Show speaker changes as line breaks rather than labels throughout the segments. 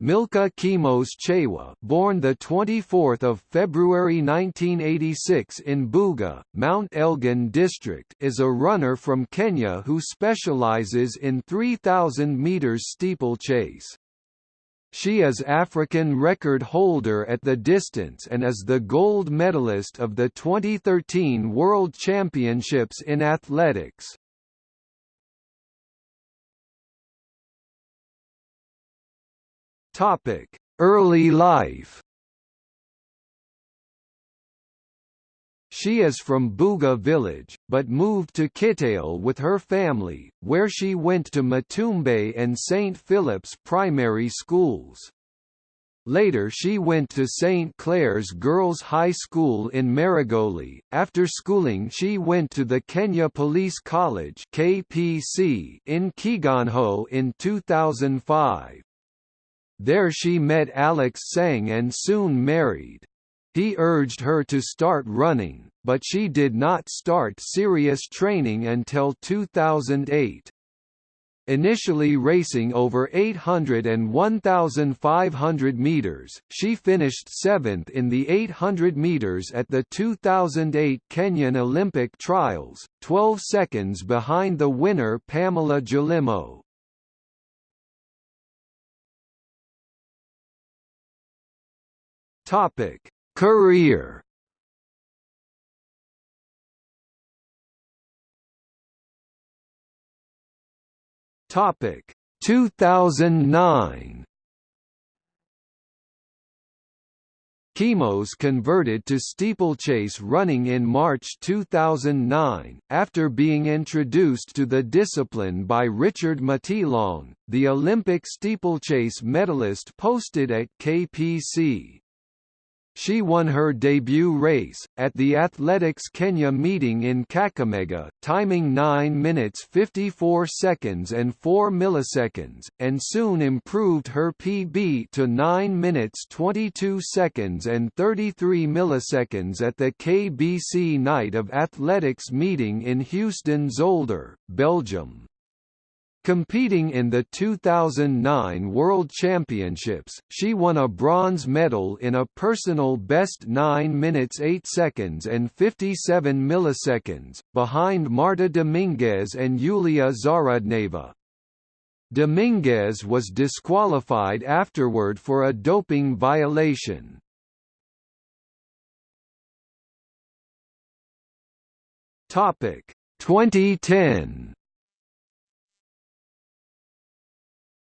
Milka Chemos Cheywa, born the 24th of February 1986 in Buga, Mount Elgon district, is a runner from Kenya who specializes in 3000 meters steeplechase. She is African record holder at the distance and is the gold medalist of the 2013 World Championships in athletics. Topic: Early life. She is from Buga village, but moved to Kitale with her family, where she went to Matumbe and St. Philip's primary schools. Later she went to St. Clair's Girls' High School in Maragoli. After schooling she went to the Kenya Police College KPC in Kiganjo in 2005. There she met Alex Sang and soon married. He urged her to start running, but she did not start serious training until 2008. Initially racing over 800 and 1,500 meters, she finished seventh in the 800 meters at the 2008 Kenyan Olympic Trials, 12 seconds behind the winner Pamela Jelimo. Topic: Career. Topic: 2009. Chemos converted to steeplechase running in March 2009, after being introduced to the discipline by Richard Mateelong, the Olympic steeplechase medalist posted at KPC. She won her debut race, at the Athletics Kenya meeting in Kakamega, timing 9 minutes 54 seconds and 4 milliseconds, and soon improved her PB to 9 minutes 22 seconds and 33 milliseconds at the KBC Night of Athletics meeting in Heusden-Zolder, Belgium. Competing in the 2009 World Championships, she won a bronze medal in a personal best 9 minutes 8 seconds and 57 milliseconds, behind Marta Dominguez and Yulia Zarudneva. Dominguez was disqualified afterward for a doping violation. Topic 2010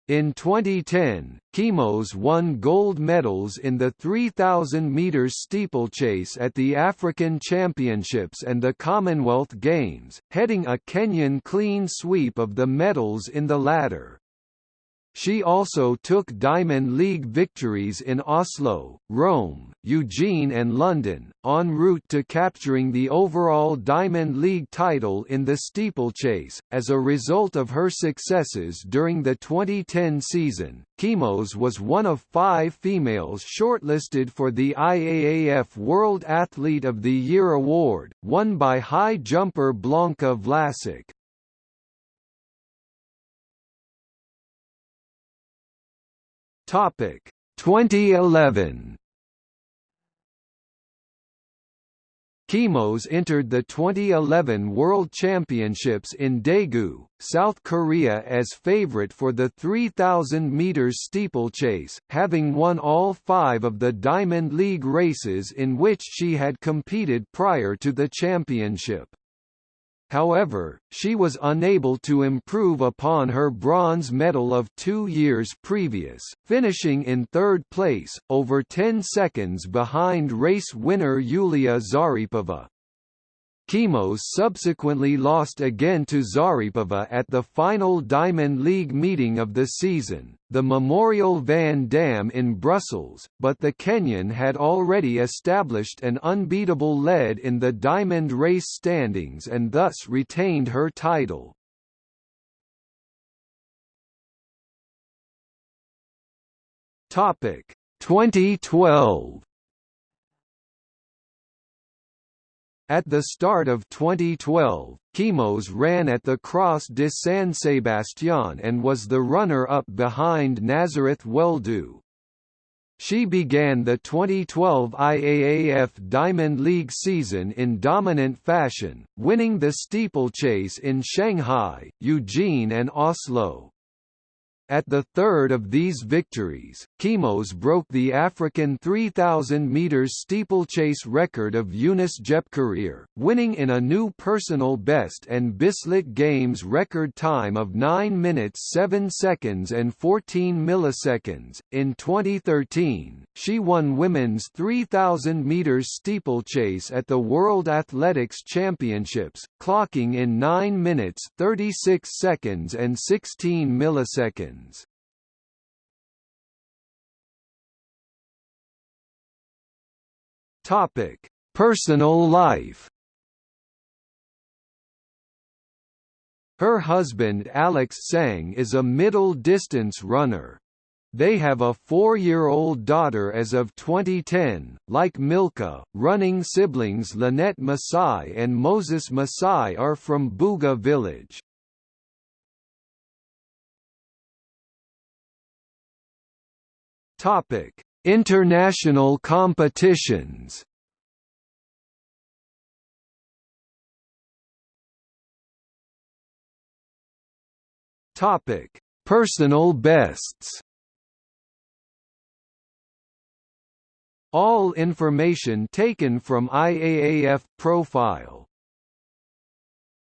In 2010, Chemos won gold medals in the 3,000 metres steeplechase at the African Championships and the Commonwealth Games, heading a Kenyan clean sweep of the medals in the latter. She also took Diamond League victories in Oslo, Rome, Eugene and London, en route to capturing the overall Diamond League title in the steeplechase. As a result of her successes during the 2010 season, Chemos was one of five females shortlisted for the IAAF World Athlete of the Year award, won by high jumper Blanka Vlasic. Topic 2011 Chemos entered the 2011 World Championships in Daegu, South Korea as favorite for the 3,000 meters steeplechase, having won all five of the Diamond League races in which she had competed prior to the championship. However, she was unable to improve upon her bronze medal of two years previous, finishing in third place, over 10 seconds behind race winner Yulia Zaripova. Chemos subsequently lost again to Zaripova at the final Diamond League meeting of the season, the Memorial Van Damme in Brussels, but the Kenyan had already established an unbeatable lead in the Diamond race standings and thus retained her title. Topic 2012 At the start of 2012, Chemos ran at the Cross de San Sebastián and was the runner-up behind Nazareth Weldu. She began the 2012 IAAF Diamond League season in dominant fashion, winning the steeplechase in Shanghai, Eugene and Oslo. At the third of these victories, Chemos broke the African 3,000 metres steeplechase record of Eunice Jepkorir, winning in a new personal best and Bislett Games record time of 9 minutes 7 seconds and 14 milliseconds. In 2013, she won women's 3,000 metres steeplechase at the World Athletics Championships, clocking in 9 minutes 36 seconds and 16 milliseconds. Topic: Personal life. Her husband Alex Sang is a middle-distance runner. They have a four-year-old daughter as of 2010. Like Milka, running siblings Linet Masai and Moses Masai are from Buga village. Topic: International competitions. Topic: Personal bests. All information taken from IAAF profile